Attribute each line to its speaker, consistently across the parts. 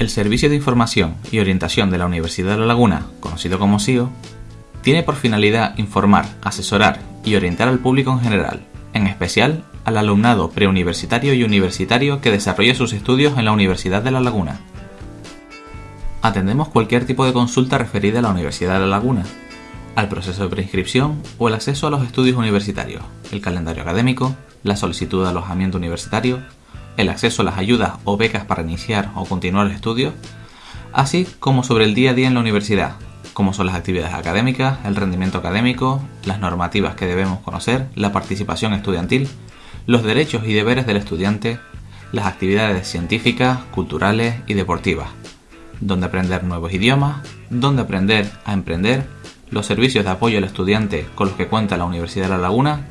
Speaker 1: El Servicio de Información y Orientación de la Universidad de La Laguna, conocido como SIO, tiene por finalidad informar, asesorar y orientar al público en general, en especial al alumnado preuniversitario y universitario que desarrolla sus estudios en la Universidad de La Laguna. Atendemos cualquier tipo de consulta referida a la Universidad de La Laguna, al proceso de preinscripción o el acceso a los estudios universitarios, el calendario académico, la solicitud de alojamiento universitario, el acceso a las ayudas o becas para iniciar o continuar el estudio, así como sobre el día a día en la universidad, como son las actividades académicas, el rendimiento académico, las normativas que debemos conocer, la participación estudiantil, los derechos y deberes del estudiante, las actividades científicas, culturales y deportivas, donde aprender nuevos idiomas, donde aprender a emprender, los servicios de apoyo al estudiante con los que cuenta la Universidad de La Laguna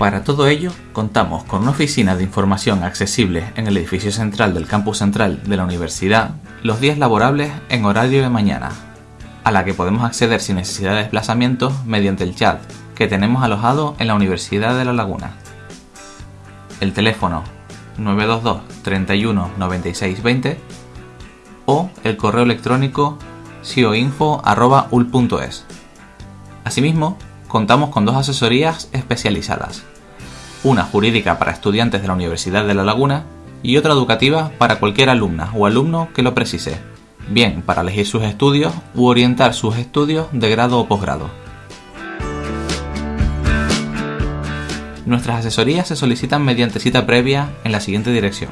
Speaker 1: Para todo ello, contamos con una oficina de información accesible en el edificio central del campus central de la universidad los días laborables en horario de mañana, a la que podemos acceder sin necesidad de desplazamiento mediante el chat que tenemos alojado en la Universidad de La Laguna. El teléfono 922 31 96 20 o el correo electrónico sioinfo.ul.es. Asimismo, contamos con dos asesorías especializadas, una jurídica para estudiantes de la Universidad de La Laguna y otra educativa para cualquier alumna o alumno que lo precise, bien para elegir sus estudios u orientar sus estudios de grado o posgrado. Nuestras asesorías se solicitan mediante cita previa en la siguiente dirección.